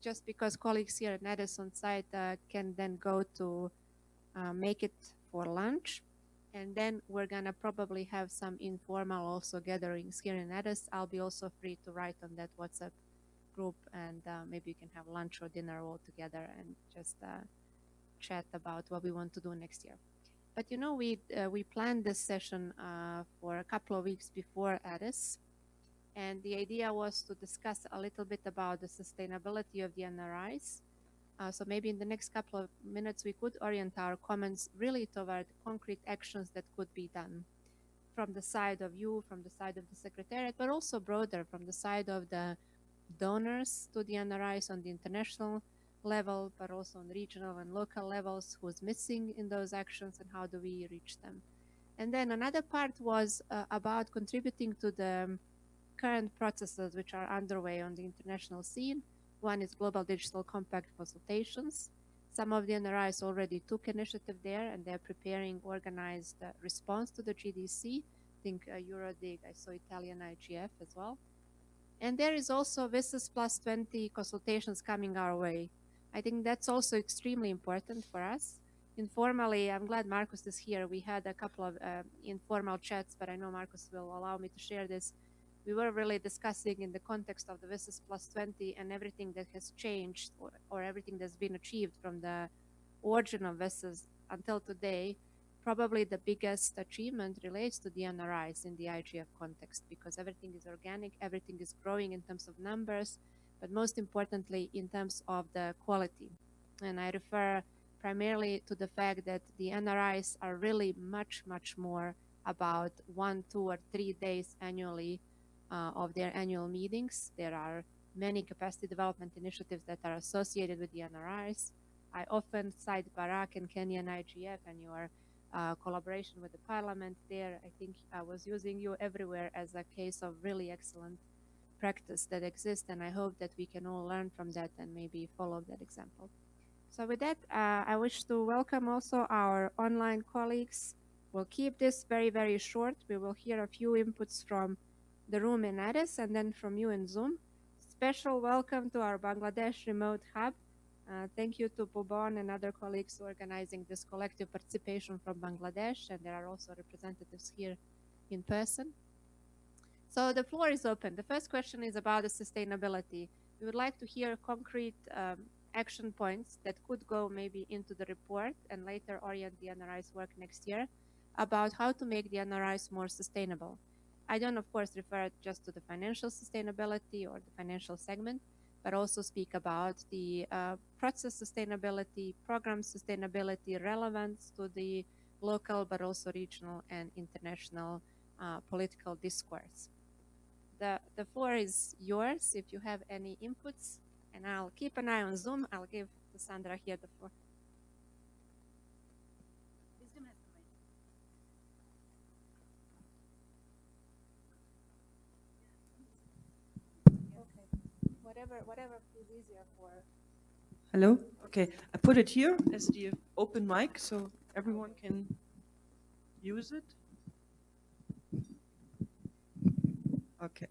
just because colleagues here at NEDIS on site uh, can then go to uh, make it for lunch. And then we're gonna probably have some informal also gatherings here in NEDIS. I'll be also free to write on that WhatsApp group and uh, maybe you can have lunch or dinner all together and just uh, chat about what we want to do next year. But you know, we uh, we planned this session uh, for a couple of weeks before Addis, and the idea was to discuss a little bit about the sustainability of the NRIs. Uh, so maybe in the next couple of minutes, we could orient our comments really toward concrete actions that could be done from the side of you, from the side of the Secretariat, but also broader from the side of the donors to the NRIs on the international level, but also on regional and local levels, who's missing in those actions and how do we reach them. And then another part was uh, about contributing to the current processes which are underway on the international scene. One is Global Digital Compact consultations. Some of the NRIs already took initiative there and they're preparing organized uh, response to the GDC. I think uh, Eurodig, I saw Italian IGF as well. And there is also WSIS plus 20 consultations coming our way. I think that's also extremely important for us. Informally, I'm glad Marcus is here. We had a couple of uh, informal chats, but I know Marcus will allow me to share this. We were really discussing in the context of the WSIS plus 20 and everything that has changed or, or everything that's been achieved from the origin of WSIS until today. Probably the biggest achievement relates to the NRIs in the IGF context because everything is organic, everything is growing in terms of numbers, but most importantly in terms of the quality. And I refer primarily to the fact that the NRIs are really much, much more about one, two, or three days annually uh, of their annual meetings. There are many capacity development initiatives that are associated with the NRIs. I often cite Barak and Kenyan IGF and your uh, collaboration with the parliament there. I think I was using you everywhere as a case of really excellent practice that exists and I hope that we can all learn from that and maybe follow that example. So with that, uh, I wish to welcome also our online colleagues. We'll keep this very, very short. We will hear a few inputs from the room in Addis and then from you in Zoom. Special welcome to our Bangladesh remote hub. Uh, thank you to Bubon and other colleagues organizing this collective participation from Bangladesh, and there are also representatives here in person. So the floor is open. The first question is about the sustainability. We would like to hear concrete um, action points that could go maybe into the report and later orient the NRI's work next year about how to make the NRIs more sustainable. I don't, of course, refer just to the financial sustainability or the financial segment, but also speak about the uh, process sustainability, program sustainability, relevance to the local, but also regional and international uh, political discourse the, the floor is yours if you have any inputs, and I'll keep an eye on Zoom. I'll give Sandra here the floor. Whatever, whatever is easier for. Hello? Okay, I put it here as the open mic so everyone can use it. Okay.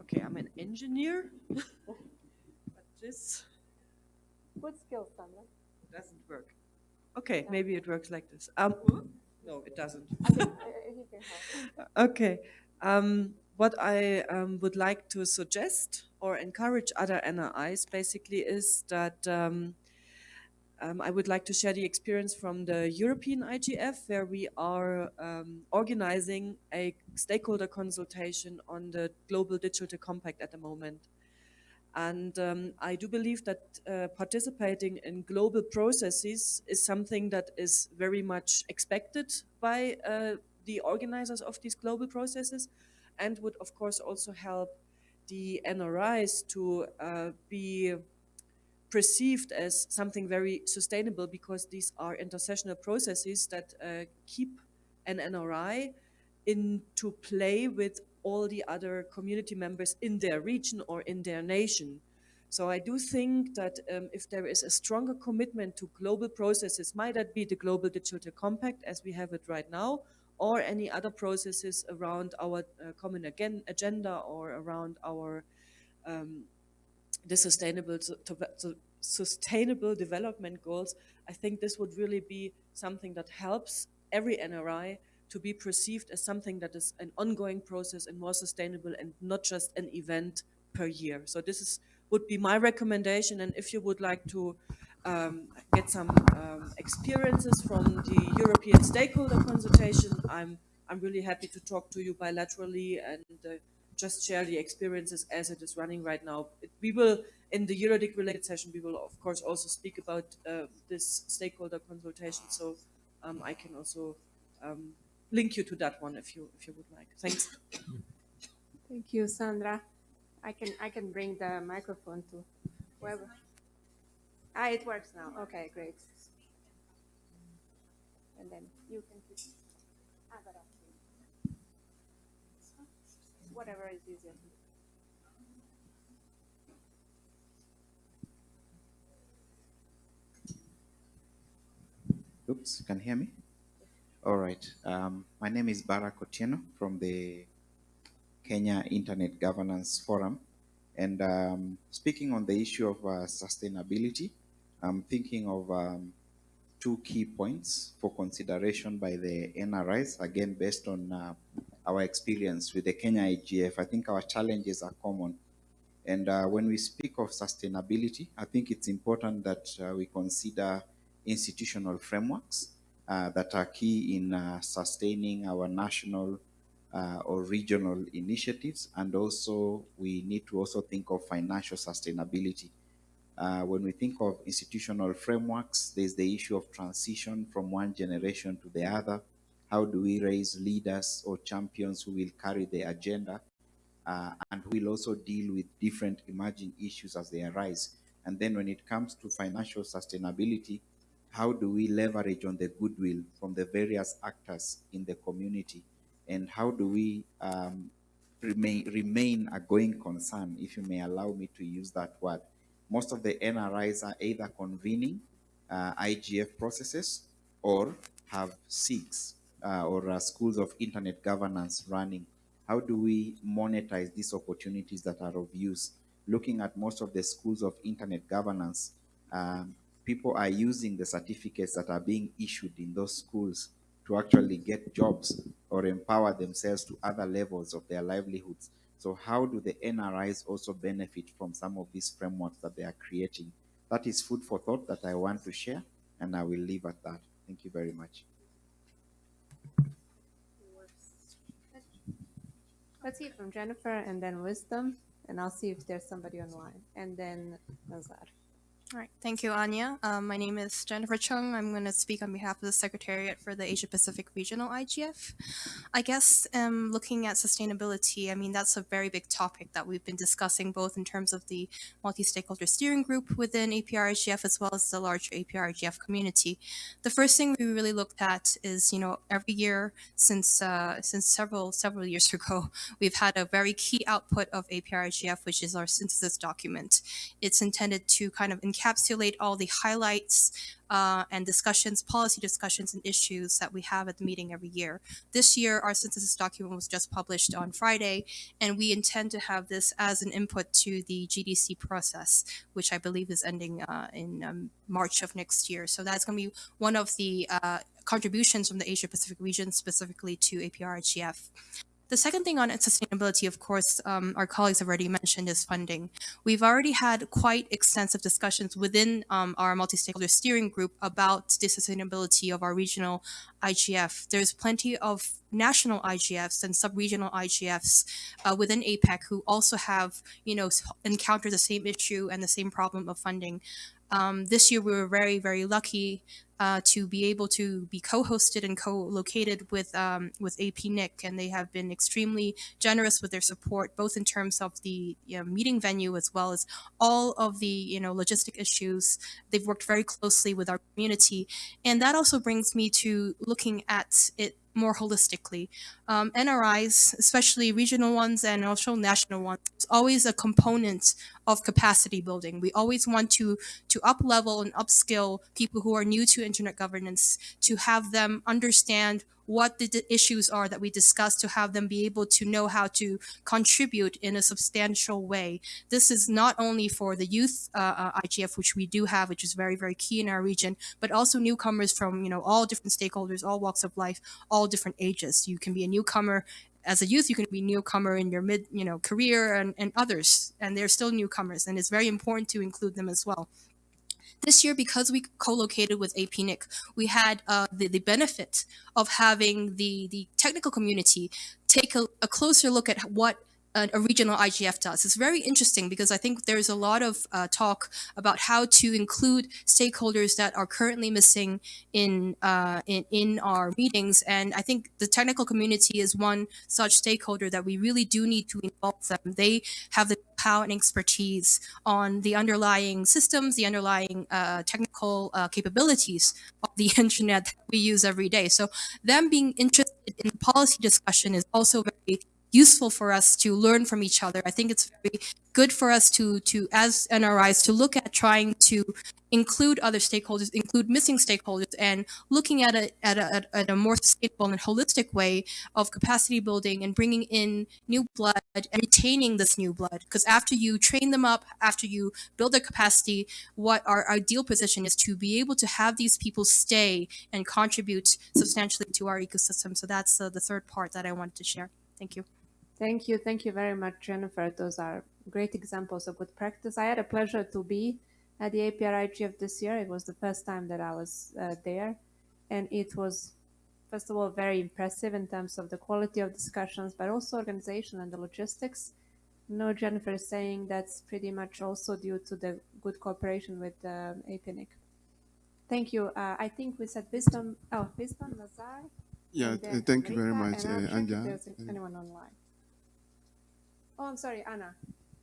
Okay, I'm an engineer, but this Good skills, Sandra. doesn't work. Okay, maybe it works like this. Um, no, it doesn't. okay. Um, what I um, would like to suggest or encourage other NRIs basically is that um, um, I would like to share the experience from the European IGF, where we are um, organizing a stakeholder consultation on the Global Digital Compact at the moment. And um, I do believe that uh, participating in global processes is something that is very much expected by uh, the organizers of these global processes and would of course also help the NRIs to uh, be perceived as something very sustainable because these are intersessional processes that uh, keep an NRI into play with all the other community members in their region or in their nation. So I do think that um, if there is a stronger commitment to global processes, might that be the Global Digital Compact as we have it right now, or any other processes around our uh, common again agenda or around our um, the sustainable sustainable development goals, I think this would really be something that helps every NRI to be perceived as something that is an ongoing process and more sustainable and not just an event per year. So this is would be my recommendation. And if you would like to um, get some um, experiences from the European stakeholder consultation, I'm I'm really happy to talk to you bilaterally and uh, just share the experiences as it is running right now. It, we will, in the Eurodig related session, we will of course also speak about uh, this stakeholder consultation. So um, I can also um, link you to that one if you if you would like. Thanks. Thank you, Sandra. I can I can bring the microphone to whoever. Ah, it works now. Okay, great. And then you can keep. Whatever is easier. Oops, can you hear me? All right. Um, my name is Barack Otieno from the Kenya Internet Governance Forum. And um, speaking on the issue of uh, sustainability, I'm thinking of um, two key points for consideration by the NRIs, again, based on uh, our experience with the Kenya IGF. I think our challenges are common. And uh, when we speak of sustainability, I think it's important that uh, we consider institutional frameworks uh, that are key in uh, sustaining our national uh, or regional initiatives. And also, we need to also think of financial sustainability. Uh, when we think of institutional frameworks, there's the issue of transition from one generation to the other. How do we raise leaders or champions who will carry the agenda? uh, and will also deal with different emerging issues as they arise. And then when it comes to financial sustainability, how do we leverage on the goodwill from the various actors in the community? And how do we um, remain, remain a going concern, if you may allow me to use that word? Most of the NRIs are either convening uh, IGF processes or have SIGs uh, or uh, schools of internet governance running how do we monetize these opportunities that are of use? Looking at most of the schools of internet governance, um, people are using the certificates that are being issued in those schools to actually get jobs or empower themselves to other levels of their livelihoods. So how do the NRIs also benefit from some of these frameworks that they are creating? That is food for thought that I want to share, and I will leave at that. Thank you very much. Let's hear from Jennifer and then Wisdom, and I'll see if there's somebody online, and then Nazar. All right, thank you, Anja. Um, my name is Jennifer Chung. I'm going to speak on behalf of the Secretariat for the Asia Pacific Regional IGF. I guess um, looking at sustainability, I mean, that's a very big topic that we've been discussing both in terms of the multi-stakeholder steering group within APR-IGF as well as the larger APR-IGF community. The first thing we really looked at is, you know, every year since uh, since several several years ago, we've had a very key output of APR-IGF, which is our synthesis document. It's intended to kind of encapsulate all the highlights uh, and discussions, policy discussions and issues that we have at the meeting every year. This year, our synthesis document was just published on Friday, and we intend to have this as an input to the GDC process, which I believe is ending uh, in um, March of next year. So that's going to be one of the uh, contributions from the Asia Pacific region specifically to APR-IGF. The second thing on sustainability, of course, um, our colleagues have already mentioned is funding. We've already had quite extensive discussions within um, our multi-stakeholder steering group about the sustainability of our regional IGF. There's plenty of national IGFs and sub-regional IGFs uh, within APEC who also have, you know, encountered the same issue and the same problem of funding. Um, this year, we were very, very lucky uh, to be able to be co-hosted and co-located with um, with APNIC, and they have been extremely generous with their support, both in terms of the you know, meeting venue as well as all of the you know logistic issues. They've worked very closely with our community, and that also brings me to looking at it more holistically. Um, NRIs, especially regional ones and also national ones, is always a component of capacity building. We always want to to up level and upskill people who are new to internet governance to have them understand what the issues are that we discuss to have them be able to know how to contribute in a substantial way. This is not only for the youth uh, uh, IGF, which we do have, which is very, very key in our region, but also newcomers from, you know, all different stakeholders, all walks of life, all different ages. You can be a newcomer as a youth, you can be newcomer in your mid, you know, career and, and others, and they're still newcomers. And it's very important to include them as well. This year, because we co-located with APNIC, we had uh, the, the benefit of having the, the technical community take a, a closer look at what a, a regional IGF does. It's very interesting because I think there's a lot of uh, talk about how to include stakeholders that are currently missing in, uh, in in our meetings, and I think the technical community is one such stakeholder that we really do need to involve them. They have the power and expertise on the underlying systems, the underlying uh, technical uh, capabilities of the internet that we use every day. So them being interested in the policy discussion is also very useful for us to learn from each other. I think it's very good for us to, to as NRIs, to look at trying to include other stakeholders, include missing stakeholders, and looking at a, at a, at- a more sustainable and holistic way of capacity building and bringing in new blood and retaining this new blood. Because after you train them up, after you build their capacity, what our ideal position is to be able to have these people stay and contribute substantially to our ecosystem. So that's uh, the third part that I wanted to share. Thank you. Thank you. Thank you very much, Jennifer. Those are great examples of good practice. I had a pleasure to be at the APR IGF this year. It was the first time that I was uh, there. And it was, first of all, very impressive in terms of the quality of discussions, but also organization and the logistics. No, Jennifer is saying that's pretty much also due to the good cooperation with uh, APNIC. Thank you. Uh, I think we said wisdom. Oh, wisdom, Nazar. Yeah, thank you very much, uh, Anja. there's anyone online. Oh, I'm sorry, Anna.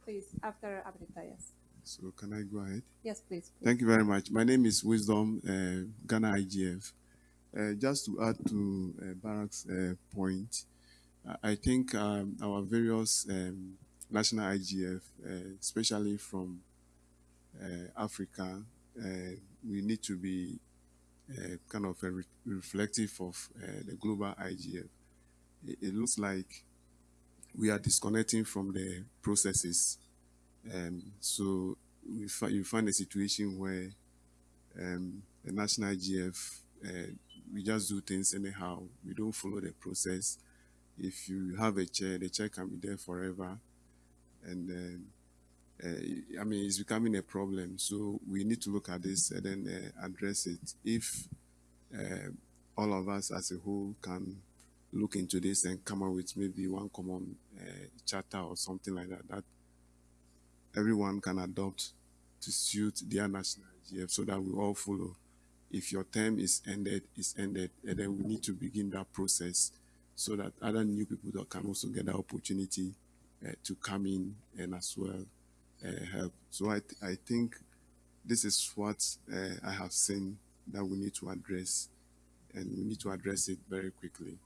Please, after Amrita, yes. So can I go ahead? Yes, please. please. Thank you very much. My name is Wisdom uh, Ghana IGF. Uh, just to add to uh, Barak's uh, point, I- I think um, our various um, national IGF, uh, especially from uh, Africa, uh, we need to be uh, kind of a re- reflective of uh, the global IGF. It, it looks like we are disconnecting from the processes um, so we fi- you find a situation where um, the national IGF, uh, we just do things anyhow. We don't follow the process. If you have a chair, the chair can be there forever. And then, uh, I mean, it's becoming a problem. So we need to look at this and then uh, address it. If uh, all of us as a whole can look into this and come up with maybe one common uh, charter or something like that, that everyone can adopt to suit their national IGF so that we all follow. If your term is ended, is ended, and then we need to begin that process so that other new people that can also get the opportunity uh, to come in and as well uh, help. So I, th- I think this is what uh, I have seen that we need to address, and we need to address it very quickly.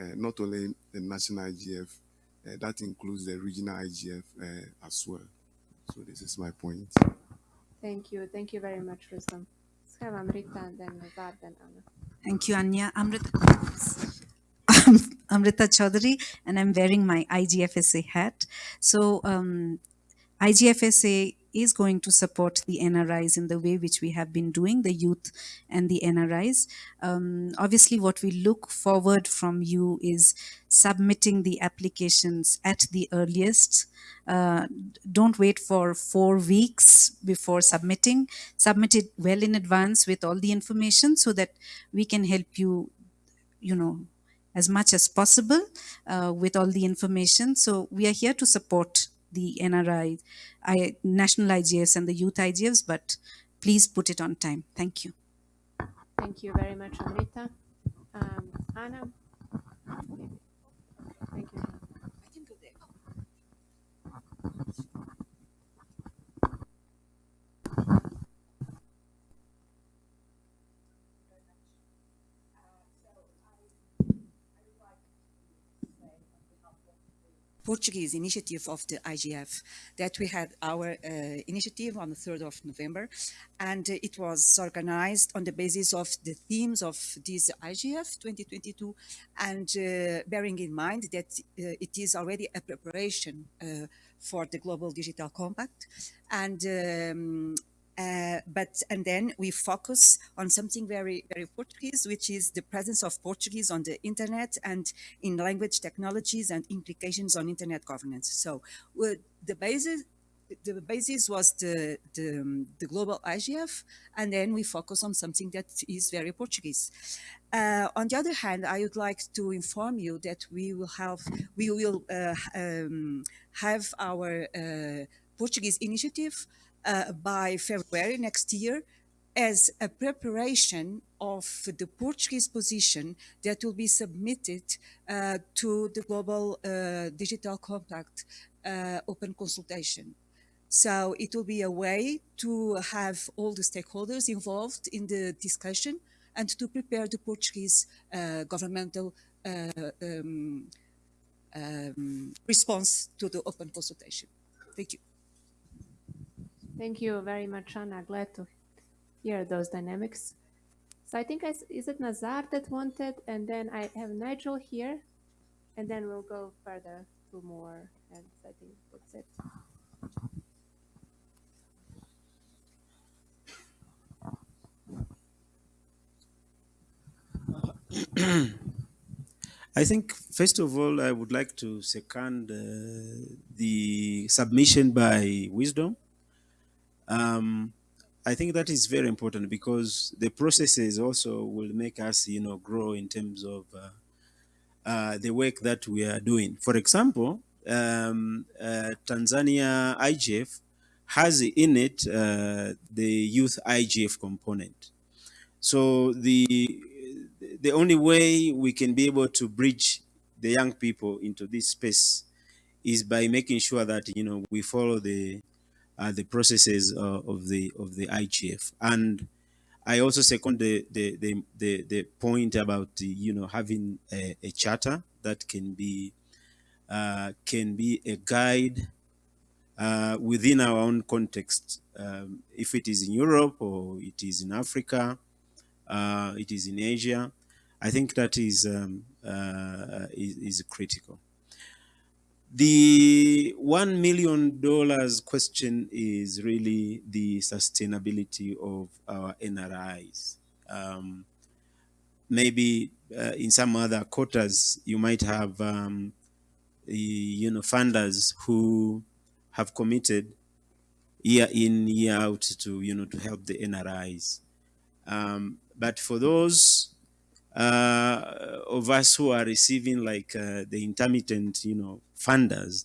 Uh, not only the national IGF, uh, that includes the regional IGF uh, as well. So this is my point. Thank you. Thank you very much, Wisdom. Let's have Amrita and then Nazar, then Anna. Thank you, Anja. Amrita, Amrita Choudhury, and I'm wearing my IGFSA hat. So, um, IGFSA is going to support the NRIs in the way which we have been doing, the youth and the NRIs. Um, obviously, what we look forward from you is submitting the applications at the earliest. Uh, don't wait for four weeks before submitting. Submit it well in advance with all the information so that we can help you you know as much as possible uh, with all the information so we are here to support the nri I, national igfs and the youth igfs but please put it on time thank you Thank you very much, Amrita. Um, Anna. Thank you. Portuguese initiative of the IGF that we had our uh, initiative on the 3rd of November and it was organized on the basis of the themes of this IGF 2022 and uh, bearing in mind that uh, it is already a preparation uh, for the Global Digital Compact and um, uh, but and then we focus on something very very Portuguese, which is the presence of Portuguese on the internet and in language technologies and implications on internet governance. So uh, the basis the basis was the, the, um, the global IGF, and then we focus on something that is very Portuguese. Uh, on the other hand, I would like to inform you that we will have we will uh, um, have our uh, Portuguese initiative uh, by February next year as a preparation of the Portuguese position that will be submitted uh, to the Global uh, Digital Compact uh, open consultation. So it will be a way to have all the stakeholders involved in the discussion and to prepare the Portuguese uh, governmental um, um, response to the open consultation. Thank you. Thank you very much, Anna. Glad to hear those dynamics. So I think I is it Nazar that wanted, and then I have Nigel here, and then we'll go further to more And I think that's it. I think, first of all, I would like to second uh, the submission by Wisdom. Um, I think that is very important because the processes also will make us, you know, grow in terms of uh, uh, the work that we are doing. For example, um, uh, Tanzania IGF has in it uh, the youth IGF component. So the the only way we can be able to bridge the young people into this space is by making sure that you know we follow the the processes uh, of the of the IGF. And I also second the the the, the, the point about the, you know having a, a charter that can be uh, can be a guide uh, within our own context. Um, if it is in Europe or it is in Africa, uh, it is in Asia, I think that is um, uh, is, is critical. The one million dollars question is really the sustainability of our NRIs. Um, maybe uh, in some other quarters, you might have um, you know funders who have committed year in year out to you know to help the NRIs. Um, but for those uh, of us who are receiving like uh, the intermittent, you know, funders,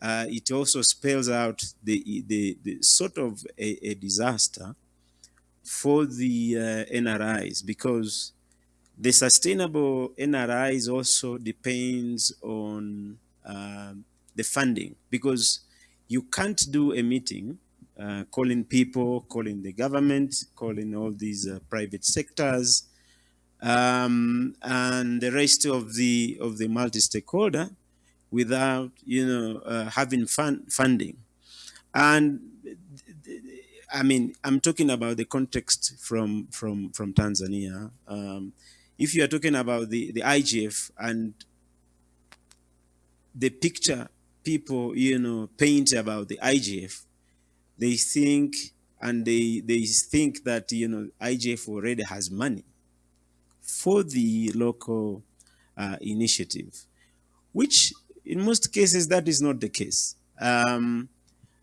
uh, it also spells out the, the, the sort of a, a, disaster for the uh, NRIs because the sustainable NRIs also depends on um, the funding because you can't do a meeting uh, calling people, calling the government, calling all these uh, private sectors, um, and the rest of the of the multi-stakeholder without you know uh, having fun, funding. And I mean I'm talking about the context from from from Tanzania. Um, if you are talking about the the IGF and the picture people you know paint about the IGF they think and they they think that you know IGF already has money for the local uh, initiative, which in most cases that is not the case. Um,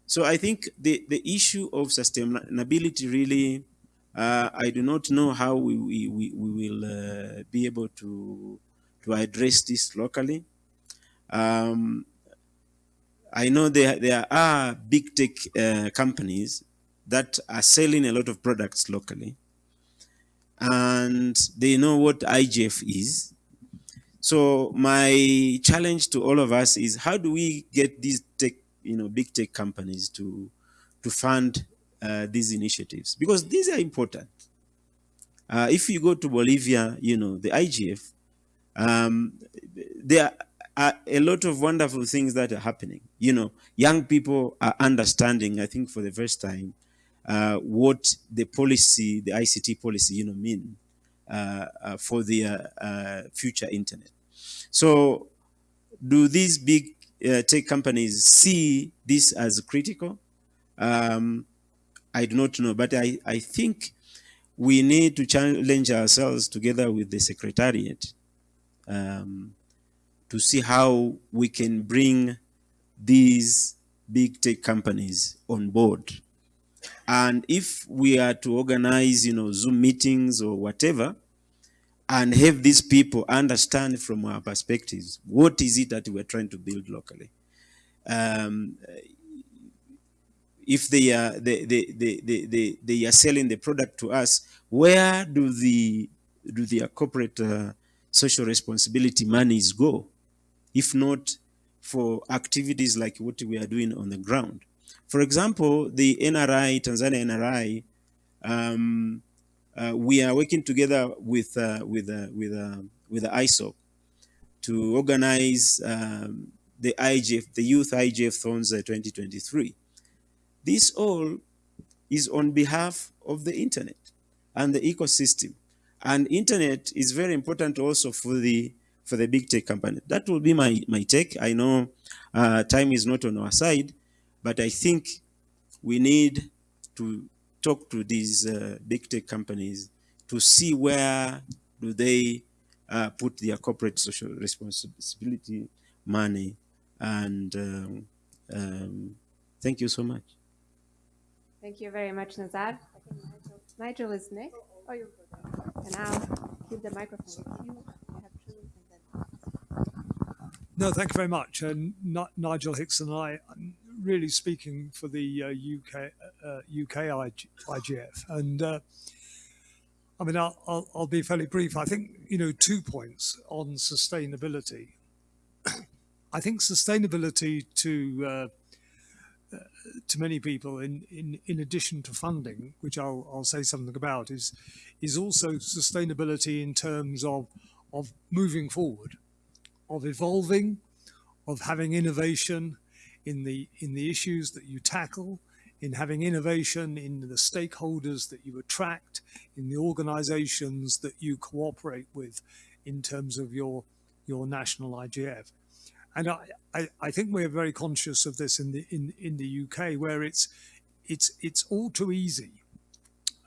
so I think the, the issue of sustainability really, uh, I do not know how we, we, we, will uh, be able to, to address this locally. Um, I know there, there are big tech uh, companies that are selling a lot of products locally and they know what IGF is. So my challenge to all of us is how do we get these tech, you know, big tech companies to to fund uh, these initiatives because these are important. Uh, if you go to Bolivia, you know, the IGF, um, they are are a lot of wonderful things that are happening. You know, young people are understanding, I think, for the first time, uh, what the policy, the ICT policy, you know, mean uh, uh, for the uh, future internet. So, do these big tech companies see this as critical? Um, I do not know, but I, I think we need to challenge ourselves together with the secretariat um, to see how we can bring these big tech companies on board. And if we are to organize, you know, Zoom meetings or whatever, and have these people understand from our perspectives, what is it that we're trying to build locally? Um, if they are they, they, they, they, they, are selling the product to us, where do the do their corporate uh, social responsibility monies go? If not for activities like what we are doing on the ground. For example, the NRI, Tanzania NRI, um, uh, we are working together with uh, with uh, with uh, with the to organize um, the IGF, the Youth IGF Thons uh, 2023. This all is on behalf of the internet and the ecosystem. And internet is very important also for the for the big tech company. That will be my, my take. I know uh, time is not on our side, but I think we need to talk to these uh, big tech companies to see where do they uh, put their corporate social responsibility money. And um, um, thank you so much. Thank you very much, Nazar. Nigel, Nigel is next. Oh, you And I'll keep the microphone with you. You have two, and then No, thank you very much. And Ni- Nigel Hickson I, I'm really speaking for the uh, UK uh, UK IG, IGF, and uh, I mean I'll, I'll I'll be fairly brief. I think you know two points on sustainability. I think sustainability to uh, to many people in, in, in addition to funding, which I'll, I'll say something about, is is also sustainability in terms of of moving forward, of evolving, of having innovation in the in the issues that you tackle, in having innovation in the stakeholders that you attract, in the organizations that you cooperate with in terms of your your national IGF and I, I, I, think we're very conscious of this in the in, in the UK, where it's it's it's all too easy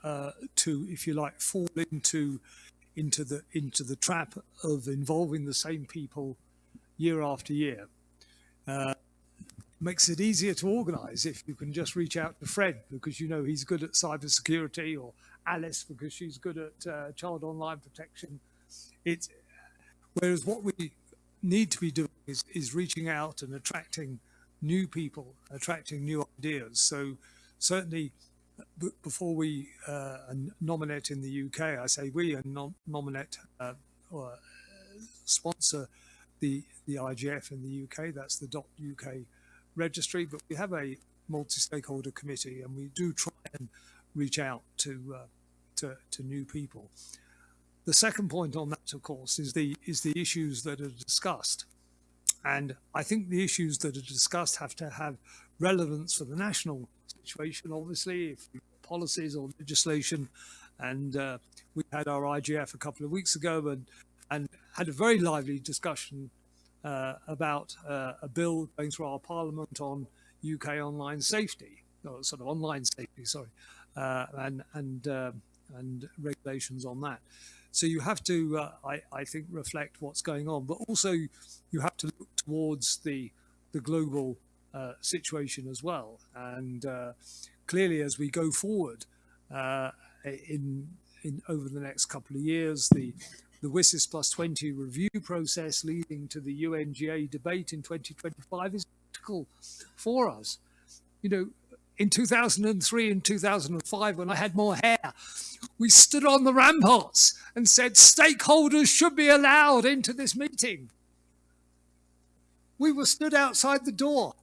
uh, to, if you like, fall into into the into the trap of involving the same people year after year. Uh, makes it easier to organise if you can just reach out to Fred because you know he's good at cybersecurity, or Alice because she's good at uh, child online protection. It's whereas what we need to be doing is, is reaching out and attracting new people, attracting new ideas. So certainly before we uh, nominate in the UK, I say we and nom nominate uh, or sponsor the the IGF in the UK. That's the dot .uk registry, but we have a multi-stakeholder committee, and we do try and reach out to uh, to, to new people. The second point on that, of course, is the is the issues that are discussed. And I think the issues that are discussed have to have relevance for the national situation, obviously, if policies or legislation. And uh, we had our IGF a couple of weeks ago and, and had a very lively discussion about uh, a bill going through our parliament on UK online safety, or sort of online safety, sorry, uh, and, and, uh, and regulations on that. So you have to, uh, I, I think, reflect what's going on, but also you have to look towards the the global uh, situation as well. And uh, clearly, as we go forward uh, in in over the next couple of years, the the WSIS plus 20 review process leading to the UNGA debate in 2025 is critical for us. You know, in 2003 and 2005 when I had more hair. We stood on the ramparts and said stakeholders should be allowed into this meeting. We were stood outside the door.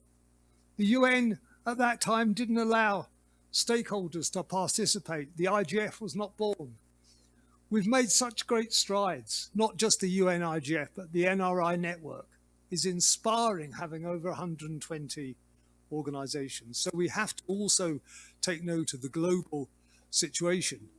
The UN at that time didn't allow stakeholders to participate. The IGF was not born. We've made such great strides, not just the UN IGF, but the NRI network. is inspiring having over 120 organizations. So we have to also take note of the global situation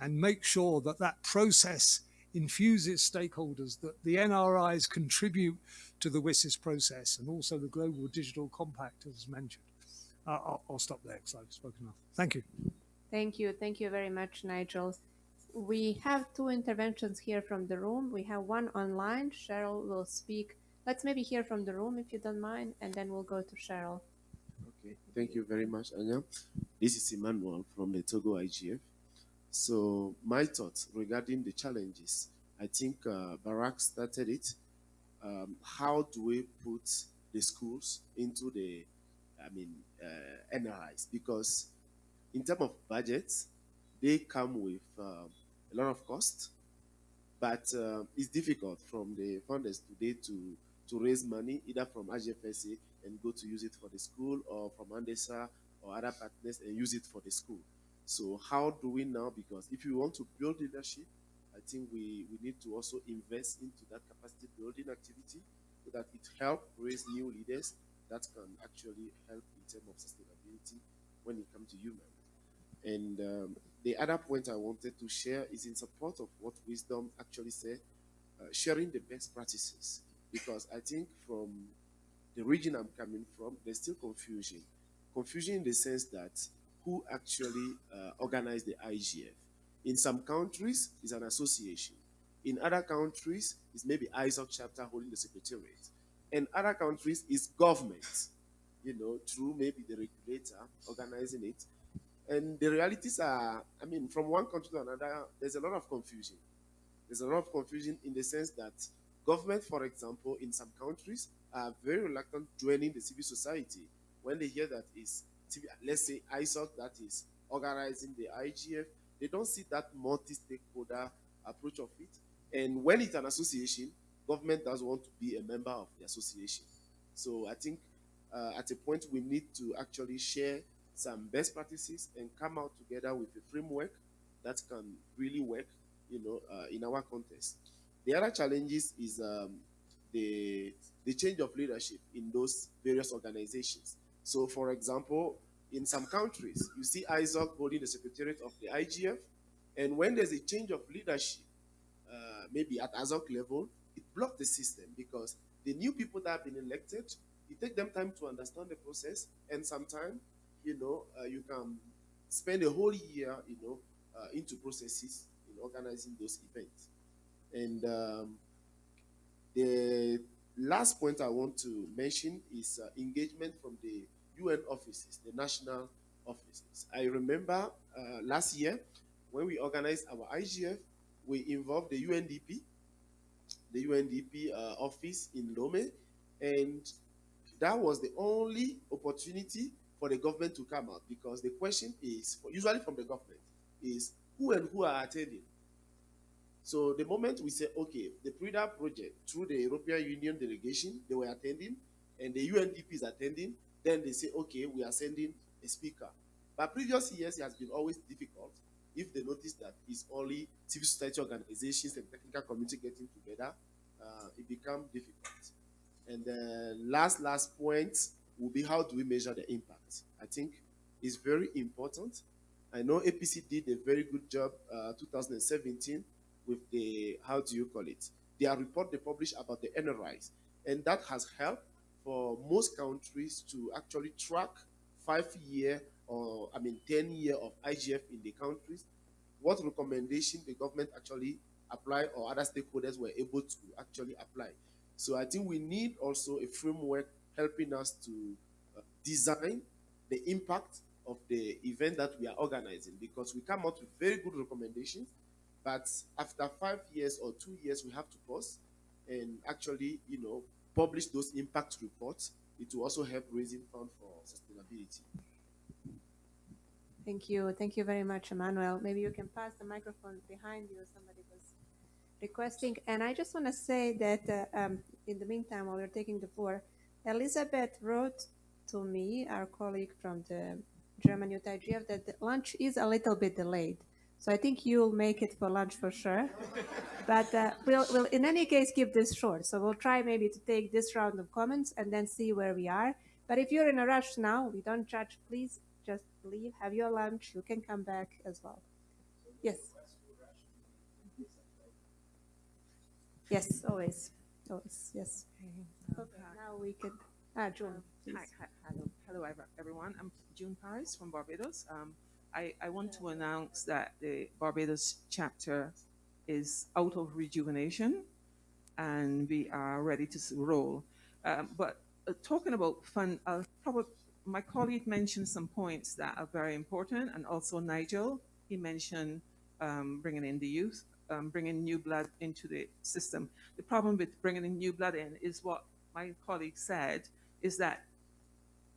and make sure that that process infuses stakeholders, that the NRIs contribute to the WSIS process and also the Global Digital Compact as mentioned. Uh, I'll, I'll stop there because I've spoken enough. Thank you. Thank you. Thank you very much, Nigel. We have two interventions here from the room. We have one online. Cheryl will speak. Let's maybe hear from the room if you don't mind, and then we'll go to Cheryl. Okay, thank you very much, Anja. This is Emmanuel from the Togo IGF. So my thoughts regarding the challenges, I think uh, Barak started it. Um, how do we put the schools into the, I mean, uh, NRIs? Because in terms of budgets, they come with um, a lot of cost, but uh, it's difficult from the funders today to to raise money either from IGFSA and go to use it for the school or from Andesa or other partners and use it for the school. So how do we now? Because if you want to build leadership, I think we, we need to also invest into that capacity building activity so that it help raise new leaders that can actually help in terms of sustainability when it comes to human. And um, the other point I wanted to share is in support of what Wisdom actually said, uh, sharing the best practices. Because I think from the region I'm coming from, there's still confusion. Confusion in the sense that who actually uh, organized the IGF. In some countries, it's an association. In other countries, it's maybe ISOC chapter holding the secretariat. In other countries, it's government, you know, through maybe the regulator organizing it. And the realities are, I mean, from one country to another, there's a lot of confusion. There's a lot of confusion in the sense that government, for example, in some countries are very reluctant joining the civil society when they hear that is, let's say, ISOC that is organizing the IGF. They don't see that multi-stakeholder approach of it. And when it's an association, government does want to be a member of the association. So I think uh, at a point we need to actually share some best practices and come out together with a framework that can really work, you know, uh, in our context. The other challenges is um, the the change of leadership in those various organizations. So, for example, in some countries, you see ISOC holding the secretariat of the IGF, and when there's a change of leadership, uh, maybe at ISOC level, it blocks the system because the new people that have been elected, it takes them time to understand the process, and sometimes, you know, uh, you can spend a whole year, you know, uh, into processes in organizing those events. And um, the last point I want to mention is uh, engagement from the UN offices, the national offices. I remember uh, last year when we organized our IGF, we involved the UNDP, the UNDP uh, office in Lome, and that was the only opportunity for the government to come out because the question is, usually from the government, is who and who are attending. So the moment we say, okay, the PRIDA project through the European Union delegation, they were attending, and the UNDP is attending, then they say, okay, we are sending a speaker. But previous years, it has been always difficult. If they notice that it's only civil society organizations and technical community getting together, uh, it becomes difficult. And the last, last point will be how do we measure the impact? I think it's very important. I know APC did a very good job uh, 2017 with the, how do you call it? Their report they published about the NRIs. And that has helped for most countries to actually track five year or, I mean, 10 year of IGF in the countries, what recommendation the government actually apply or other stakeholders were able to actually apply. So I think we need also a framework helping us to uh, design the impact of the event that we are organizing because we come out with very good recommendations but after five years or two years, we have to pause and actually, you know, publish those impact reports. It will also help raising funds for sustainability. Thank you. Thank you very much, Emmanuel. Maybe you can pass the microphone behind you. Somebody was requesting. And I just want to say that uh, um, in the meantime, while we're taking the floor, Elizabeth wrote to me, our colleague from the German Youth IGF, that the lunch is a little bit delayed. So I think you'll make it for lunch for sure. but uh, we'll, we'll, in any case, keep this short. So we'll try maybe to take this round of comments and then see where we are. But if you're in a rush now, we don't judge. Please just leave, have your lunch. You can come back as well. Yes. Yes, always. Yes. Okay, now we can. Ah, June. please. Hi, hi, hello, hello, everyone. I'm June Parris from Barbados. Um, I, I want to announce that the Barbados chapter is out of rejuvenation and we are ready to roll. Um, but uh, talking about fun, uh, probably my colleague mentioned some points that are very important, and also Nigel. He mentioned um, bringing in the youth, um, bringing new blood into the system. The problem with bringing in new blood in is what my colleague said is that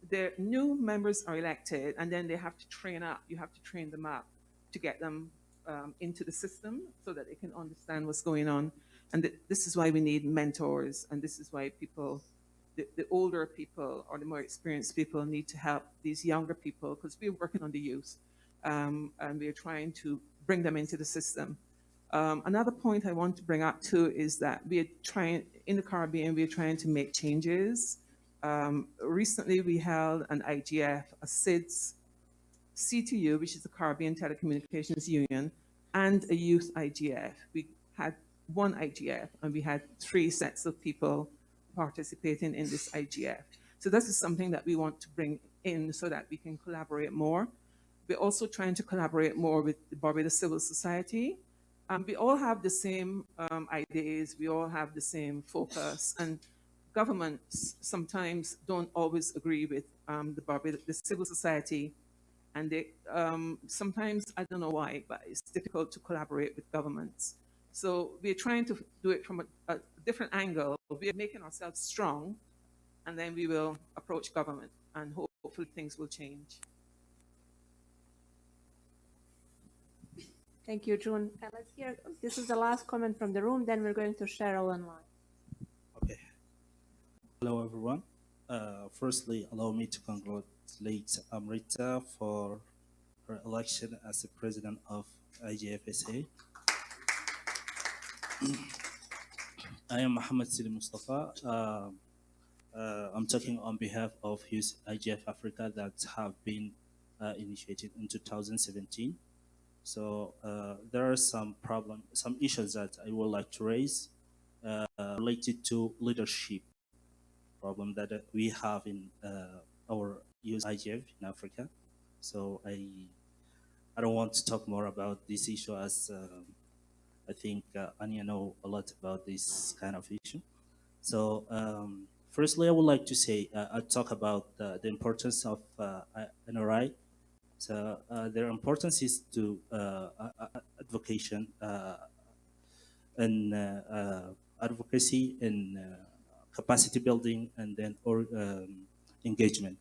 the new members are elected and then they have to train up. You have to train them up to get them um, into the system so that they can understand what's going on. And th- this is why we need mentors, and this is why people, the, the older people or the more experienced people, need to help these younger people because we're working on the youth um, and we're trying to bring them into the system. Um, another point I want to bring up too is that we are trying in the Caribbean. We are trying to make changes. Um, recently, we held an IGF, a SIDS, CTU, which is the Caribbean Telecommunications Union, and a youth IGF. We had one IGF, and we had three sets of people participating in this IGF. So this is something that we want to bring in so that we can collaborate more. We're also trying to collaborate more with the Barbados Civil Society. Um, we all have the same um, ideas, we all have the same focus, and governments sometimes don't always agree with um, the the civil society, and they um, sometimes I don't know why, but it's difficult to collaborate with governments. So we're trying to do it from a, a different angle. We're making ourselves strong, and then we will approach government, and hopefully things will change. Thank you, June. Uh, let's hear. This is the last comment from the room. Then we're going to Cheryl online. Okay. Hello, everyone. Uh, firstly, allow me to congratulate Amrita for her election as the president of IGFSA. I am Mohammed Sidi Mustafa. Uh, uh, I'm talking on behalf of Youth IGF Africa that have been uh, initiated in 2017. So uh, there are some problem, some issues that I would like to raise uh, related to leadership problem that we have in uh, our youth IGF in Africa. So I, I don't want to talk more about this issue as um, I think uh, Anja know a lot about this kind of issue. So um, firstly, I would like to say uh, I talk about uh, the importance of NRI. So uh, their importance is to uh, a- a- uh, and uh, uh, advocacy and uh, capacity building and then or um, engagement.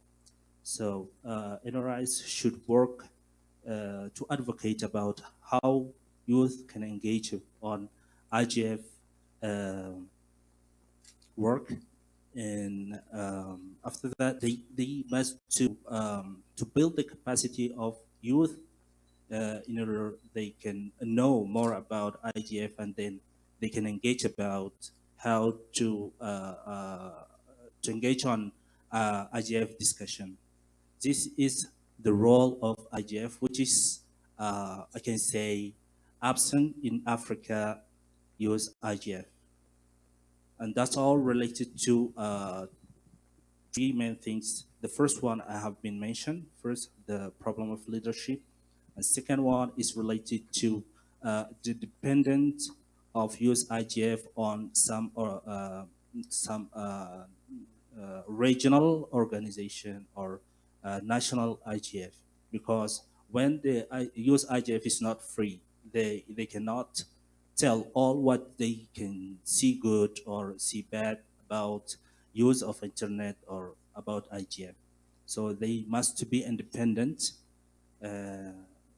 So uh, NRIs should work uh, to advocate about how youth can engage on IGF um, work and um, after that they, they must to um, to build the capacity of youth uh, in order they can know more about IGF and then they can engage about how to uh, uh, to engage on uh, IGF discussion. This is the role of IGF, which is uh, I can say absent in Africa use IGF. And that's all related to uh, three main things. The first one I have been mentioned. First, the problem of leadership. And second one is related to uh, the dependence of use IGF on some or uh, some uh, uh, regional organization or uh, national IGF. Because when the I, use IGF is not free, they they cannot tell all what they can see good or see bad about use of internet or about IGF. So they must be independent. Uh,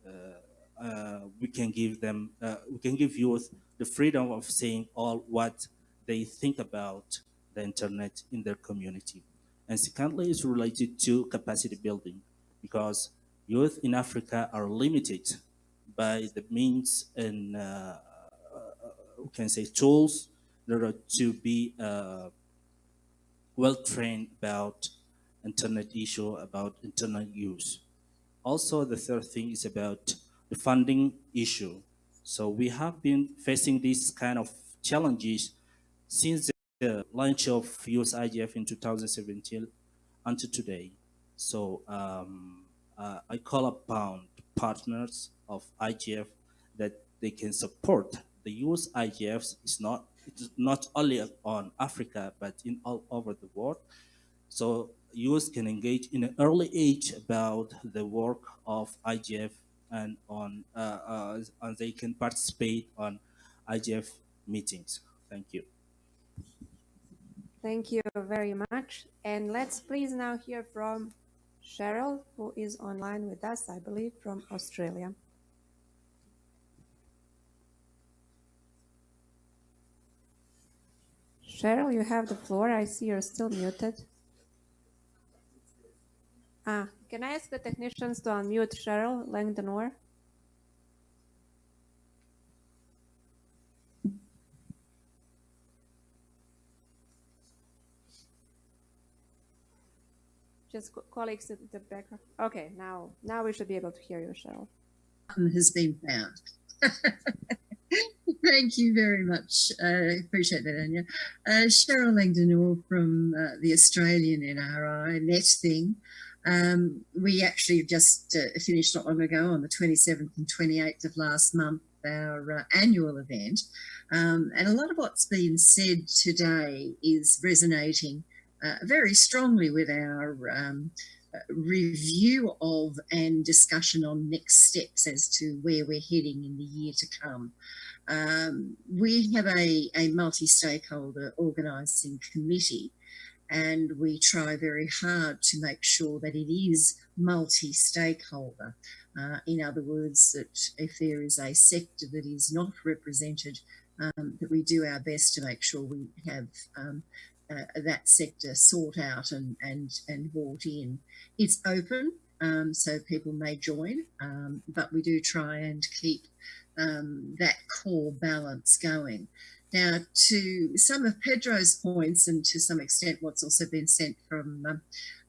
uh, uh, we can give them, uh, we can give youth the freedom of saying all what they think about the internet in their community. And secondly, it's related to capacity building because youth in Africa are limited by the means and uh, we can say tools in order to be uh, well trained about internet issue, about internet use. Also, the third thing is about the funding issue. So we have been facing these kind of challenges since the launch of US IGF in 2017 until today. So um, uh, I call upon partners of IGF that they can support the US IGFs is not it's not only on Africa but in all over the world. So US can engage in an early age about the work of IGF and on uh, uh, and they can participate on IGF meetings. Thank you. Thank you very much. And let's please now hear from Cheryl, who is online with us, I believe, from Australia. Cheryl, you have the floor. I see you're still muted. Ah, can I ask the technicians to unmute Cheryl Langdon-Orr? Just co- colleagues at the background. Okay, now now we should be able to hear you, Cheryl. has been found. Thank you very much. I uh, appreciate that, Anja. Uh, Cheryl Langdon-Orr from uh, the Australian NRI NetThing. Um, we actually just uh, finished not long ago on the 27th and 28th of last month our uh, annual event. Um, and a lot of what's been said today is resonating uh, very strongly with our um, review of and discussion on next steps as to where we're heading in the year to come. Um, we have a, a multi-stakeholder organising committee and we try very hard to make sure that it is multi-stakeholder. Uh, in other words, that if there is a sector that is not represented, um, that we do our best to make sure we have um, uh, that sector sought out and, and, and brought in. It's open, um, so people may join, um, but we do try and keep um, that core balance going. Now, to some of Pedro's points, and to some extent, what's also been sent from um,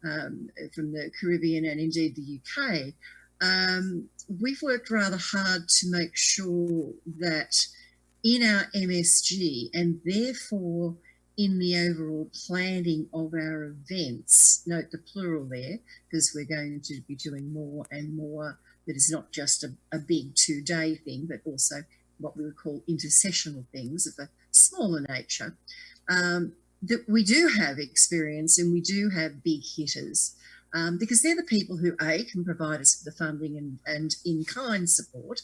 um, from the Caribbean and indeed the UK, um, we've worked rather hard to make sure that in our MSG and therefore in the overall planning of our events, note the plural there, because we're going to be doing more and more that is not just a, a big two day thing, but also what we would call intersessional things of a smaller nature. Um, that we do have experience and we do have big hitters um, because they're the people who A can provide us with the funding and, and in-kind support.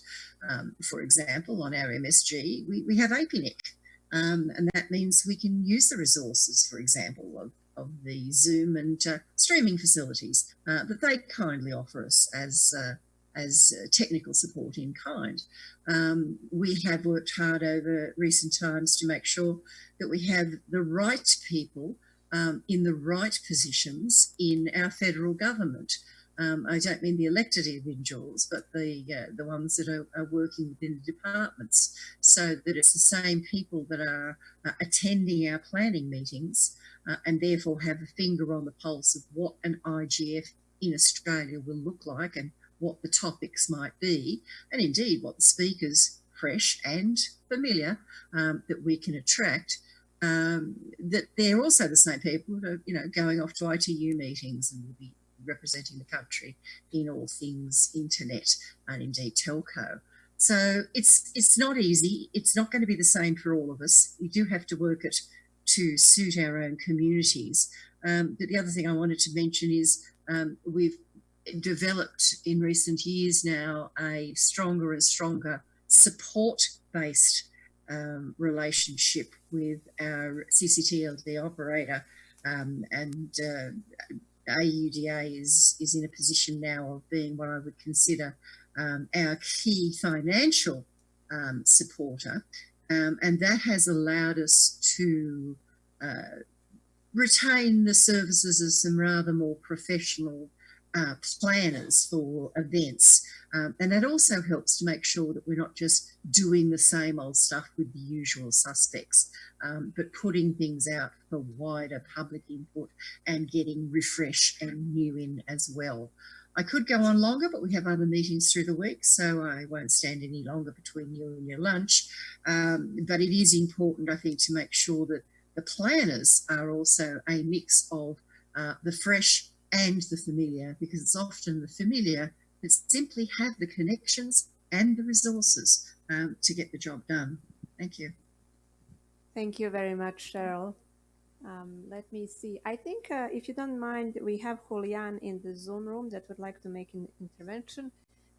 Um, for example, on our MSG, we, we have APNIC um, and that means we can use the resources, for example, of, of the Zoom and uh, streaming facilities uh, that they kindly offer us as uh, as technical support in kind. Um, we have worked hard over recent times to make sure that we have the right people um, in the right positions in our federal government. Um, I don't mean the elected individuals, but the uh, the ones that are, are, working within the departments, so that it's the same people that are uh, attending our planning meetings uh, and therefore have a finger on the pulse of what an IGF in Australia will look like and what the topics might be, and indeed what the speakers, fresh and familiar, um, that we can attract. Um, that they're also the same people that are, you know, going off to ITU meetings and will be representing the country in all things internet and indeed telco. So it's it's not easy. It's not going to be the same for all of us. We do have to work it to suit our own communities. Um, but the other thing I wanted to mention is um, we've developed in recent years now a stronger and stronger support-based um, relationship with our CCTLD operator um, and uh, AUDA is, is in a position now of being what I would consider um, our key financial um, supporter. Um, and that has allowed us to uh, retain the services of some rather more professional uh, planners for events Um, and that also helps to make sure that we're not just doing the same old stuff with the usual suspects, um, but putting things out for wider public input and getting refresh and new in as well. I could go on longer, but we have other meetings through the week, so I won't stand any longer between you and your lunch. Um, but it is important, I think, to make sure that the planners are also a mix of uh, the fresh and the familiar, because it's often the familiar that simply have the connections and the resources um, to get the job done. Thank you. Thank you very much, Cheryl. Um, let me see. I think, uh, if you don't mind, we have Julian in the Zoom room that would like to make an intervention.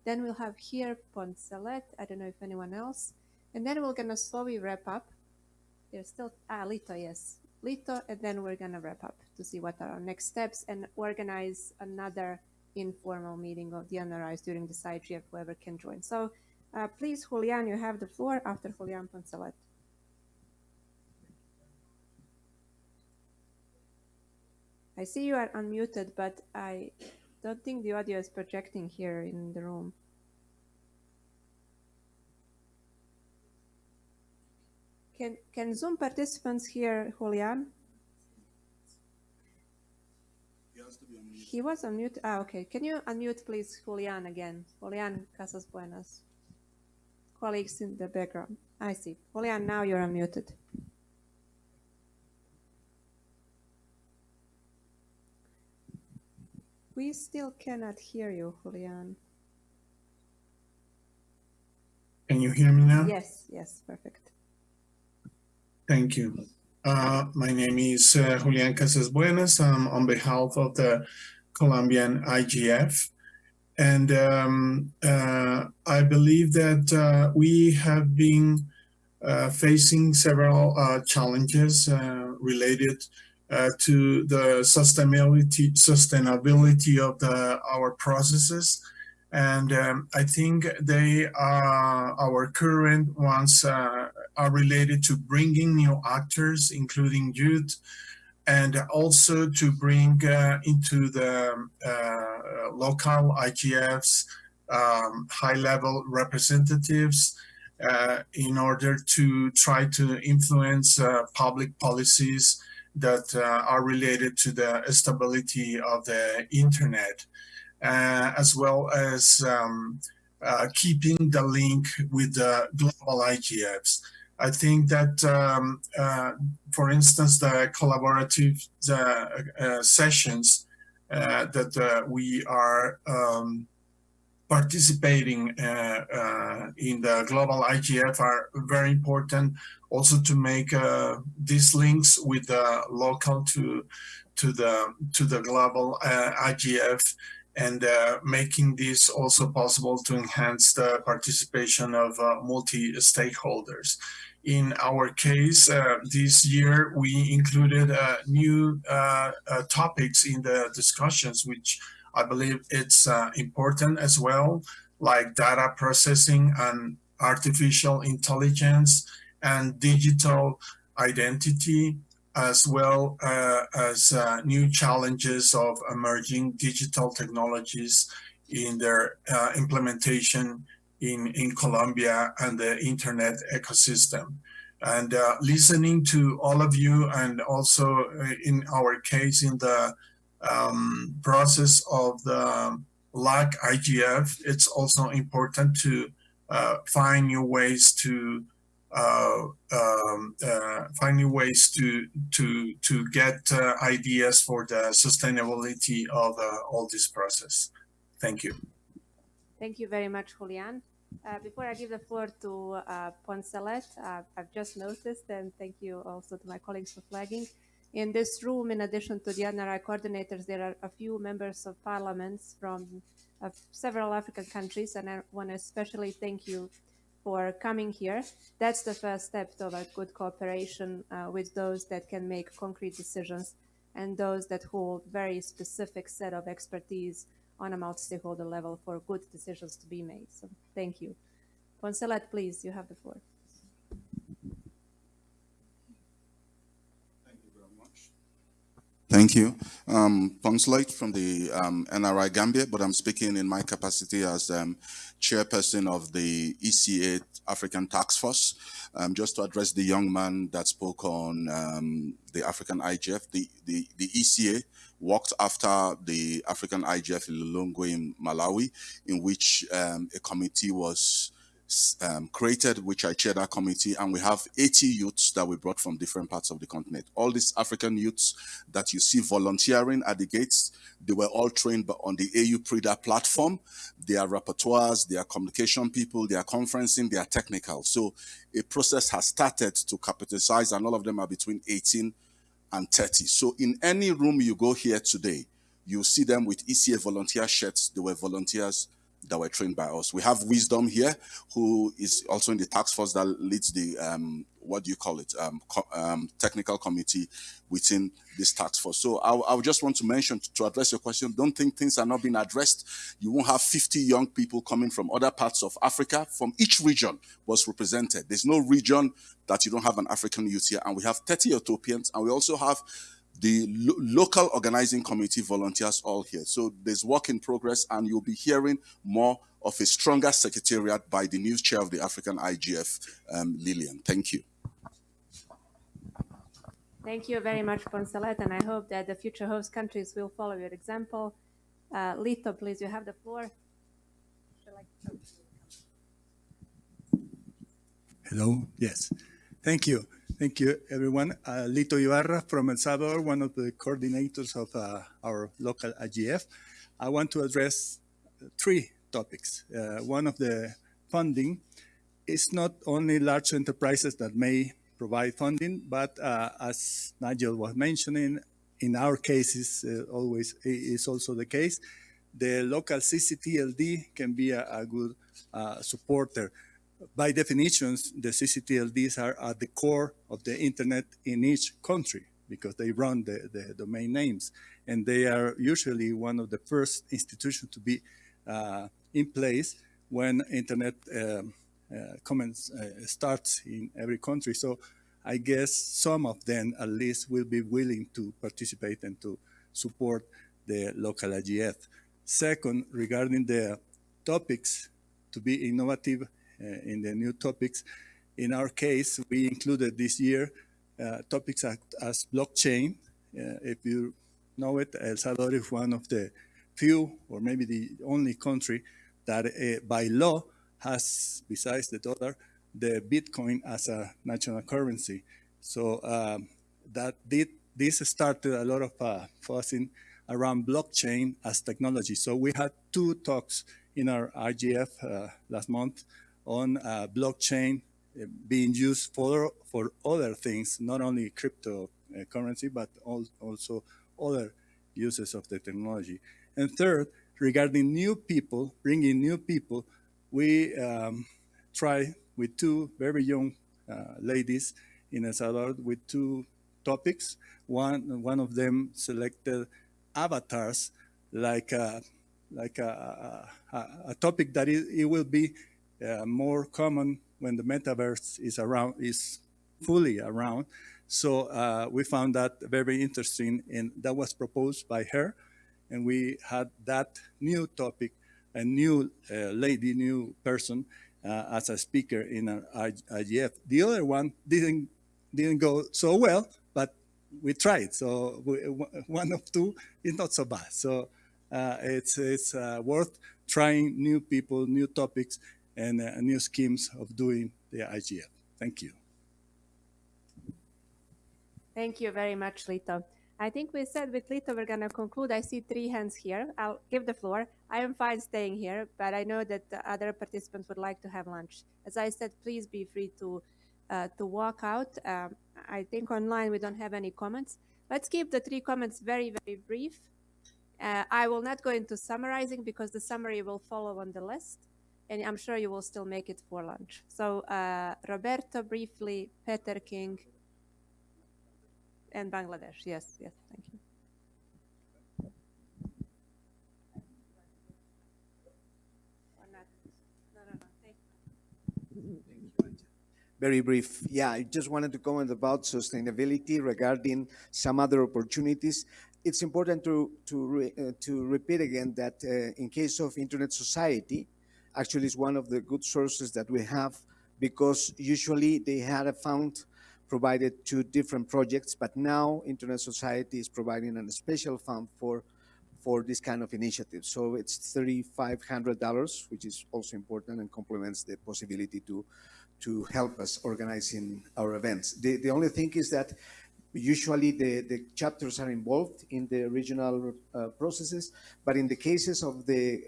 Then we'll have here Poncelet. I don't know if anyone else. And then we're going to slowly wrap up. There's still, ah, Lito, yes. Lito, and then we're going to wrap up to see what are our next steps and organize another informal meeting of the NRIs during the this IGF, whoever can join. So uh, please, Julian, you have the floor after Julian Poncelet. I see you are unmuted, but I don't think the audio is projecting here in the room. Can, can Zoom participants hear Julian? He was unmute. Ah, okay. Can you unmute, please, Julian again? Julian Casasbuenas. Colleagues in the background. I see. Julian, now you're unmuted. We still cannot hear you, Julian. Can you hear me now? Yes, yes, perfect. Thank you. Uh, my name is uh, Julian Casasbuenas. I'm on behalf of the Colombian IGF. And um, uh, I believe that uh, we have been uh, facing several uh, challenges related to the sustainability sustainability of the our processes and um, I think they are our current ones uh, are related to bringing new actors, including youth, and also to bring uh, into the uh, local IGFs um, high-level representatives uh, in order to try to influence uh, public policies that uh, are related to the stability of the internet. Uh, as well as um, uh, keeping the link with the global IGFs. I think that, um, uh, for instance, the collaborative the, sessions that we are um, participating uh, uh, in the global IGF are very important also to make uh, these links with the local to to the to the global IGF and uh, making this also possible to enhance the participation of uh, multi-stakeholders. In our case, uh, this year we included uh, new uh, uh, topics in the discussions, which I believe it's important as well, like data processing and artificial intelligence and digital identity as well uh, as uh, new challenges of emerging digital technologies in their uh, implementation in, in Colombia and the internet ecosystem. And uh, listening to all of you and also uh, in our case in the um, process of the LAC IGF, it's also important to uh, find new ways to uh, um, uh, finding ways to to to get uh, ideas for the sustainability of all this process. Thank you. Thank you very much, Julian. Uh, before I give the floor to uh, Poncelet, uh, I've just noticed, and thank you also to my colleagues for flagging. In this room, in addition to the NRI coordinators, there are a few members of parliaments from several African countries, and I want to especially thank you for coming here. That's the first step toward good cooperation uh, with those that can make concrete decisions and those that hold very specific set of expertise on a multi-stakeholder level for good decisions to be made. So thank you. Poncelet, please, you have the floor. Thank you. Um, Poncelet from the um, NRI Gambia, but I'm speaking in my capacity as um, chairperson of the ECA African Task Force. Um, just to address the young man that spoke on um, the African IGF, the, the, the ECA worked after the African IGF in Lilongwe in Malawi, in which um, a committee was um, created, which I chair that committee, and we have 80 youths that we brought from different parts of the continent. All these African youths that you see volunteering at the gates, they were all trained but on the AU PRIDA platform. They are rapporteurs, they are communication people, they are conferencing, they are technical. So a process has started to capitalize, and all of them are between 18 and 30. So in any room you go here today, you see them with ECA volunteer shirts. They were volunteers that were trained by us. We have Wisdom here, who is also in the task force that leads the, um, what do you call it, um, co um, technical committee within this task force. So I, I just want to mention, to address your question, don't think things are not being addressed. You won't have 50 young people coming from other parts of Africa, from each region was represented. There's no region that you don't have an African youth here. And we have 30 Ethiopians, and we also have the lo local organizing committee volunteers all here. So there's work in progress and you'll be hearing more of a stronger secretariat by the new chair of the African IGF, um, Lillian. Thank you. Thank you very much, Poncelet, and I hope that the future host countries will follow your example. Uh, Lito, please, you have the floor. Hello, yes, thank you. Thank you, everyone. Uh, Lito Ibarra from El Salvador, one of the coordinators of uh, our local IGF. I want to address three topics. Uh, one of the funding is not only large enterprises that may provide funding, but uh, as Nigel was mentioning, in our cases, uh, always is also the case, the local CCTLD can be a, a good uh, supporter by definitions, the CCTLDs are at the core of the internet in each country because they run the, the domain names. And they are usually one of the first institutions to be uh, in place when internet um, uh, comments uh, starts in every country. So I guess some of them at least will be willing to participate and to support the local IGF. Second, regarding the topics to be innovative in the new topics. In our case, we included this year uh, topics as, blockchain. Uh, if you know it, El Salvador is one of the few, or maybe the only country that by law has, besides the dollar, the Bitcoin as a national currency. So um, that did, this started a lot of uh, fussing around blockchain as technology. So we had two talks in our IGF uh, last month on uh, blockchain uh, being used for, for other things, not only cryptocurrency, uh, but also other uses of the technology. And third, regarding new people, bringing new people, we um, try with two very young uh, ladies in El Salvador with two topics. One, one of them selected avatars like a, like a, a, a topic that it, it will be uh, more common when the metaverse is around, is fully around. So uh, we found that very interesting and that was proposed by her. And we had that new topic, a new uh, lady, new person uh, as a speaker in our IGF. The other one didn't, didn't go so well, but we tried. So we, one of two is not so bad. So uh, it's, it's uh, worth trying new people, new topics, and uh, new schemes of doing the IGF. Thank you. Thank you very much, Lito. I think we said with Lito we're going to conclude. I see three hands here. I'll give the floor. I am fine staying here, but I know that the other participants would like to have lunch. As I said, please be free to uh, to walk out. Um, I think online we don't have any comments. Let's keep the three comments very, very brief. Uh, I will not go into summarizing because the summary will follow on the list and I'm sure you will still make it for lunch. So uh, Roberto, briefly, Peter King, and Bangladesh. Yes, yes, thank you. Very brief. Yeah, I just wanted to comment about sustainability regarding some other opportunities. It's important to to re, uh, to repeat again that uh, in case of Internet Society, actually is one of the good sources that we have because usually they had a fund provided to different projects, but now Internet Society is providing a special fund for for this kind of initiative. So it's $3,500, which is also important and complements the possibility to to help us organizing our events. The, the only thing is that usually the, the chapters are involved in the regional uh, processes, but in the cases of the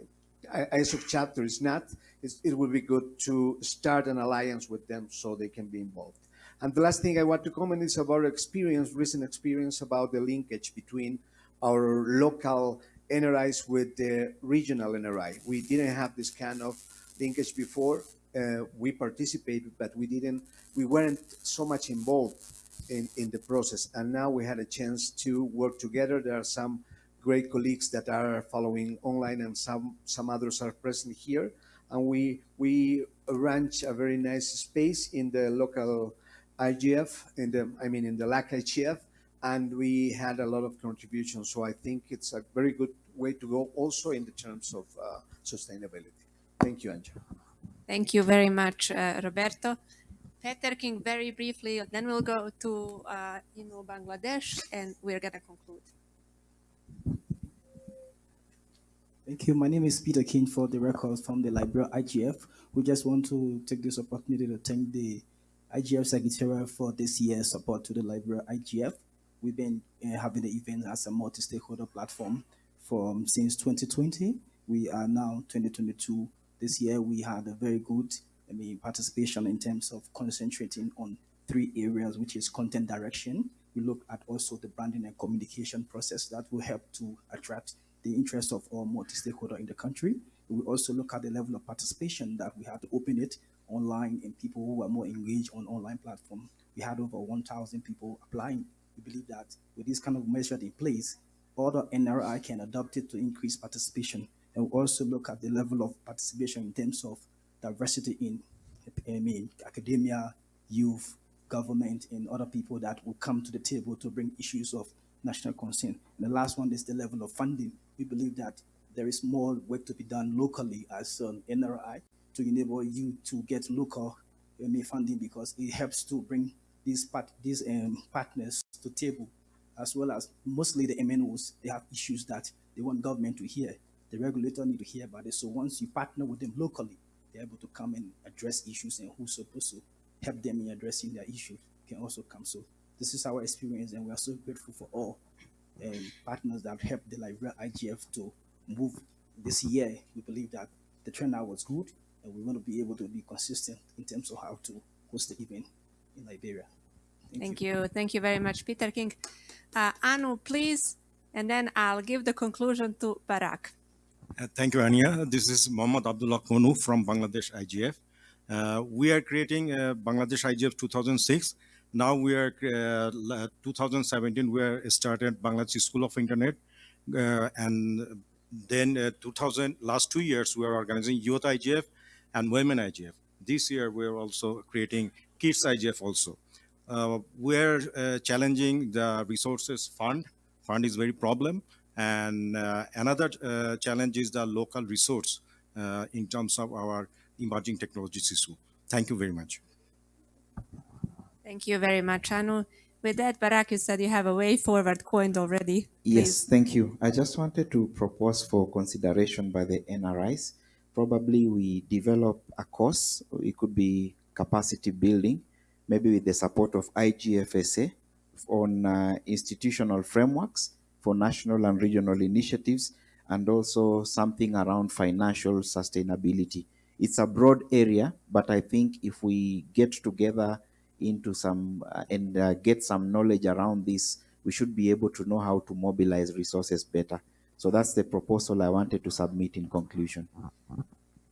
ISOC chapter is not, it would be good to start an alliance with them so they can be involved. And the last thing I want to comment is about experience, recent experience about the linkage between our local NRIs with the regional NRI. We didn't have this kind of linkage before, uh, we participated, but we didn't, we weren't so much involved in, in the process. And now we had a chance to work together. There are some great colleagues that are following online and some, some others are present here. And we, we arranged a very nice space in the local IGF, in the, I mean, in the LAC IGF, and we had a lot of contributions. So I think it's a very good way to go also in the terms of uh, sustainability. Thank you, Angela. Thank you very much, uh, Roberto. Peter King, very briefly, then we'll go to uh, Anu Bangladesh and we're going to conclude. Thank you. My name is Peter King for the records from the Liberia IGF. We just want to take this opportunity to thank the IGF Secretariat for this year's support to the Liberia IGF. We've been uh, having the event as a multi-stakeholder platform from since 2020. We are now 2022 this year we had a very good I mean, participation in terms of concentrating on three areas, which is content direction. We look at also the branding and communication process that will help to attract the interest of all multi-stakeholder in the country. We also look at the level of participation that we have to open it online and people who are more engaged on online platform. We had over 1,000 people applying. We believe that with this kind of measure in place, other NRI can adopt it to increase participation and we also look at the level of participation in terms of diversity in I mean, academia, youth, government, and other people that will come to the table to bring issues of national concern. And the last one is the level of funding. We believe that there is more work to be done locally as an NRI to enable you to get local MA funding because it helps to bring these part these um, partners to table, as well as mostly the MNOs. They have issues that they want government to hear the regulator need to hear about it. So once you partner with them locally, they're able to come and address issues and who's supposed to help them in addressing their issue can also come. So this is our experience and we are so grateful for all partners that helped the Liberia IGF to move this year. We believe that the turnout was good and we want to be able to be consistent in terms of how to host the event in Liberia. Thank, Thank you. you. Thank you very much, Peter King. Uh, Anu, please, and then I'll give the conclusion to Barak. Uh, thank you, Anja. This is Mohammad Abdul Haque Anu from Bangladesh IGF. Uh, we are creating uh, Bangladesh IGF 2006. Now we are uh, 2017. We are started Bangladesh School of Internet, uh, and then uh, 2000 last two years we are organizing Youth IGF and Women IGF. This year we are also creating Kids IGF also. we are challenging the resources fund. Fund is very problem and uh, another uh, challenge is the local resource uh, in terms of our emerging technologies issue. Thank you very much. Thank you very much, Anu. With that, Barak, you said you have a way forward coined already. Please. Yes, thank you. I just wanted to propose for consideration by the NRIs. Probably we develop a course, it could be capacity building, maybe with the support of IGFSA on uh, institutional frameworks for national and regional initiatives and also something around financial sustainability. It's a broad area, but I think if we get together into some uh, and uh, get some knowledge around this, we should be able to know how to mobilize resources better. So that's the proposal I wanted to submit in conclusion.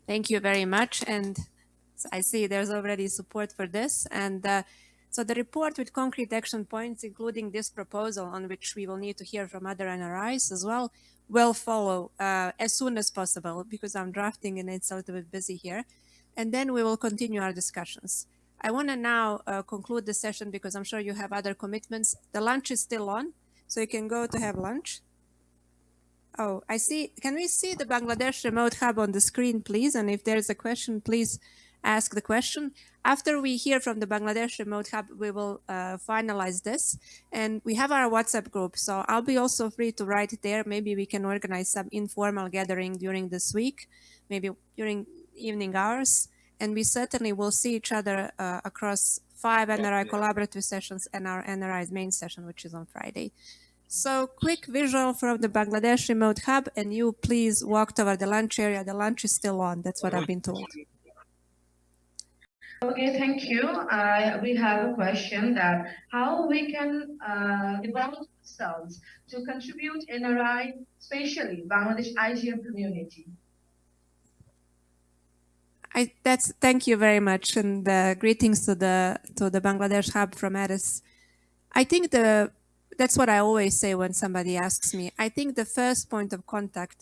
Thank you very much. And I see there's already support for this. And uh, so the report with concrete action points, including this proposal on which we will need to hear from other NRIs as well, will follow uh, as soon as possible because I'm drafting and it's a little bit busy here. And then we will continue our discussions. I want to now uh, conclude the session because I'm sure you have other commitments. The lunch is still on, so you can go to have lunch. Oh, I see. Can we see the Bangladesh Remote Hub on the screen, please? And if there's a question, please ask the question. After we hear from the Bangladesh Remote Hub, we will uh, finalize this. And we have our WhatsApp group, so I'll be also free to write there. Maybe we can organize some informal gathering during this week, maybe during evening hours. And we certainly will see each other uh, across five NRI collaborative sessions and our NRI's main session, which is on Friday. So quick visual from the Bangladesh Remote Hub, and you please walk toward the lunch area. The lunch is still on. That's what I've been told. Okay, thank you. Uh, we have a question that how we can uh, develop ourselves to contribute NRI, especially Bangladesh IGM community. I that's thank you very much and uh, greetings to the to the Bangladesh hub from Addis. I think the that's what I always say when somebody asks me. I think the first point of contact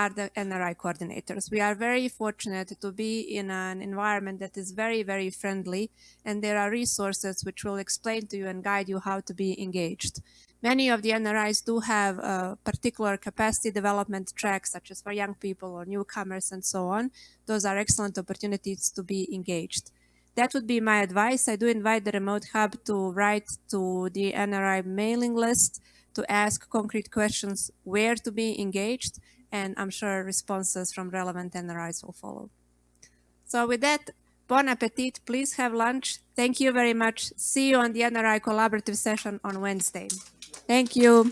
are the NRI coordinators. We are very fortunate to be in an environment that is very, very friendly, and there are resources which will explain to you and guide you how to be engaged. Many of the NRIs do have particular capacity development tracks, such as for young people or newcomers and so on. Those are excellent opportunities to be engaged. That would be my advice. I do invite the Remote Hub to write to the NRI mailing list to ask concrete questions where to be engaged and I'm sure responses from relevant NRIs will follow. So with that, bon appetit, please have lunch. Thank you very much. See you on the NRI collaborative session on Wednesday. Thank you.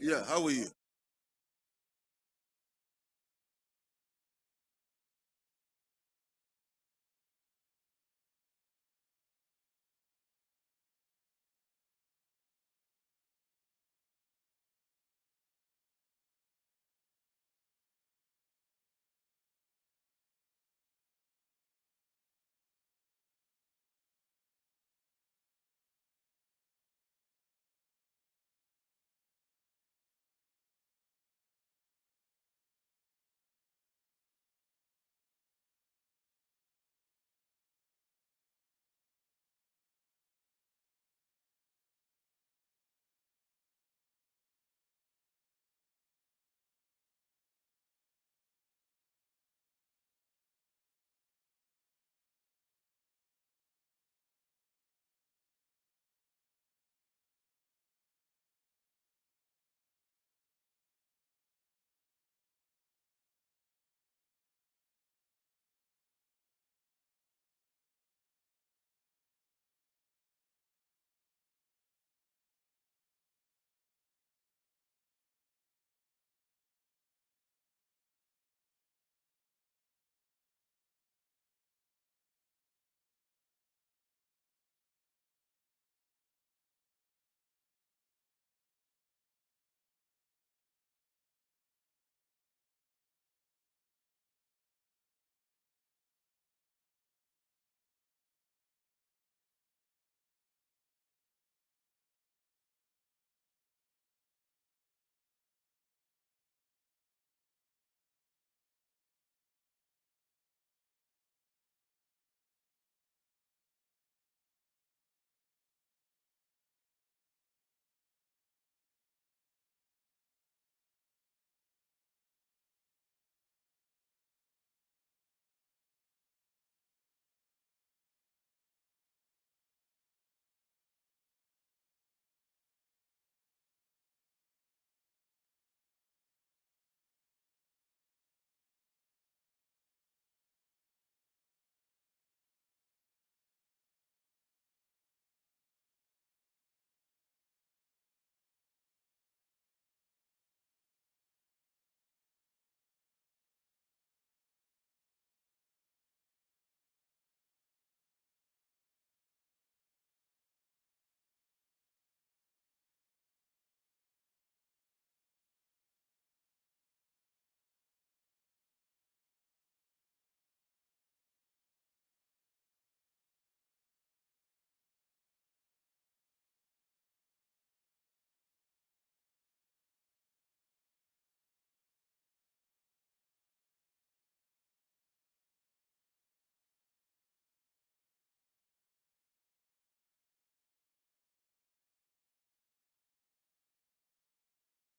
Yeah, how are you?